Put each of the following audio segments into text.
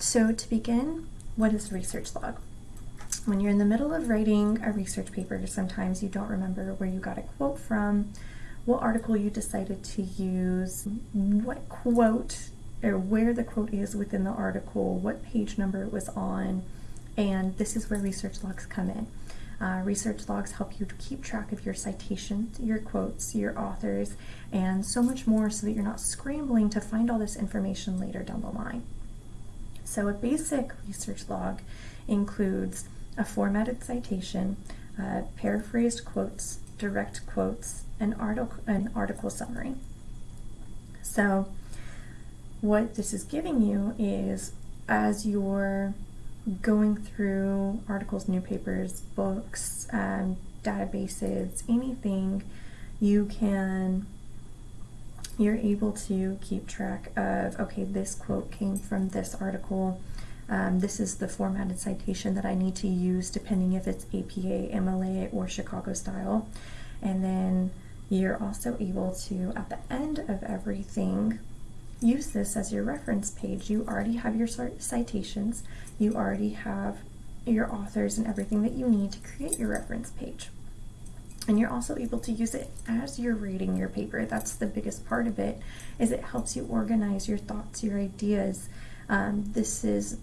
So to begin, what is research log? When you're in the middle of writing a research paper, sometimes you don't remember where you got a quote from, what article you decided to use, what quote or where the quote is within the article, what page number it was on, and this is where research logs come in. Uh, research logs help you to keep track of your citations, your quotes, your authors, and so much more so that you're not scrambling to find all this information later down the line. So a basic research log includes a formatted citation, uh, paraphrased quotes, direct quotes, an article, an article summary. So what this is giving you is as you're going through articles, newspapers, books, um, databases, anything, you can, you're able to keep track of, okay, this quote came from this article. Um, this is the formatted citation that I need to use depending if it's APA, MLA, or Chicago style. And then you're also able to, at the end of everything, use this as your reference page. You already have your citations, you already have your authors and everything that you need to create your reference page. And you're also able to use it as you're reading your paper. That's the biggest part of it, is it helps you organize your thoughts, your ideas. Um, this is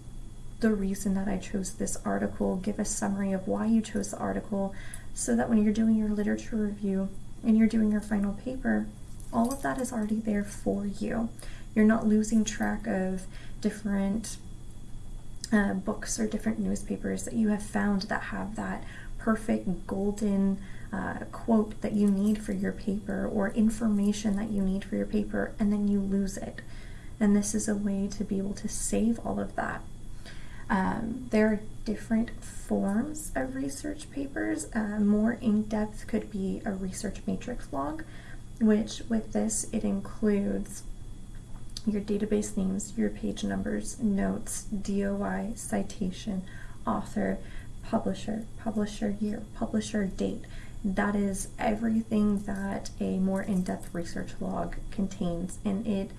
the reason that I chose this article, give a summary of why you chose the article, so that when you're doing your literature review and you're doing your final paper, all of that is already there for you. You're not losing track of different uh, books or different newspapers that you have found that have that perfect golden uh, quote that you need for your paper or information that you need for your paper and then you lose it. And this is a way to be able to save all of that. Um, there are different forms of research papers. Uh, more in-depth could be a research matrix log, which with this it includes your database names, your page numbers, notes, DOI, citation, author, publisher, publisher year, publisher date. That is everything that a more in-depth research log contains and it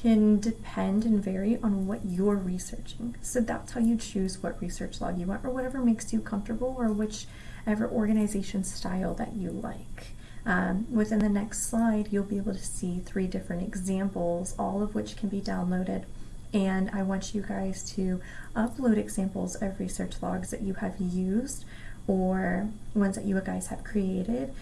can depend and vary on what you're researching. So that's how you choose what research log you want or whatever makes you comfortable or whichever organization style that you like. Um, within the next slide, you'll be able to see three different examples, all of which can be downloaded. And I want you guys to upload examples of research logs that you have used or ones that you guys have created